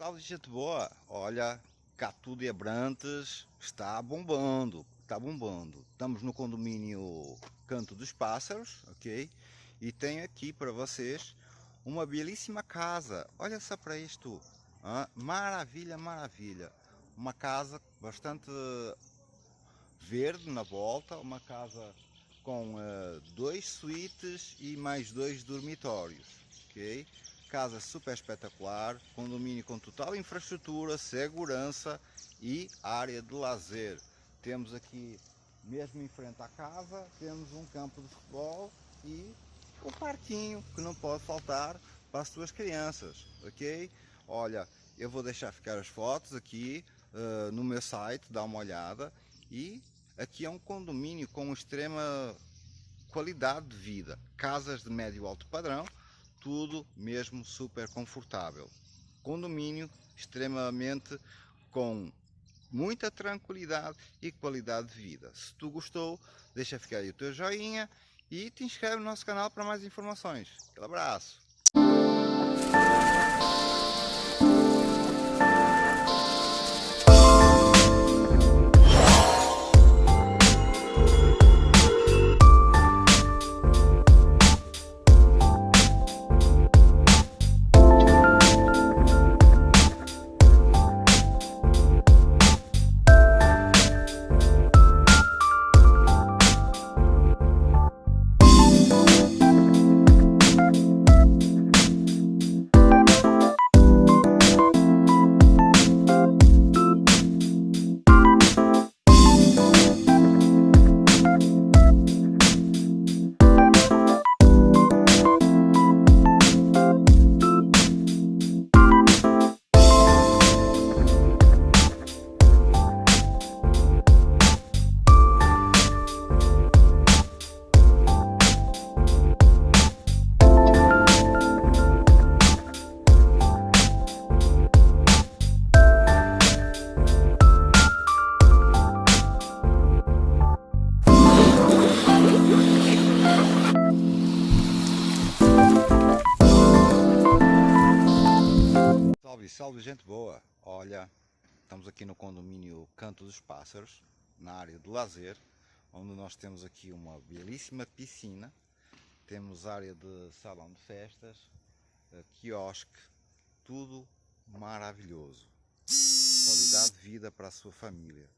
Salve gente boa, olha, Catu de Abrantes está bombando, está bombando. Estamos no condomínio Canto dos Pássaros, ok? E tenho aqui para vocês uma belíssima casa, olha só para isto, ah, maravilha, maravilha. Uma casa bastante verde na volta, uma casa com uh, dois suítes e mais dois dormitórios, ok? Casa super espetacular, condomínio com total infraestrutura, segurança e área de lazer. Temos aqui, mesmo em frente à casa, temos um campo de futebol e o parquinho que não pode faltar para as suas crianças, ok? Olha, eu vou deixar ficar as fotos aqui uh, no meu site, dá uma olhada. E aqui é um condomínio com extrema qualidade de vida, casas de médio alto padrão, tudo mesmo super confortável. Condomínio extremamente com muita tranquilidade e qualidade de vida. Se tu gostou, deixa ficar aí o teu joinha e te inscreve no nosso canal para mais informações. Um abraço! Salve, gente boa! Olha, estamos aqui no condomínio Canto dos Pássaros, na área de lazer, onde nós temos aqui uma belíssima piscina, temos área de salão de festas, eh, quiosque, tudo maravilhoso. Qualidade de vida para a sua família.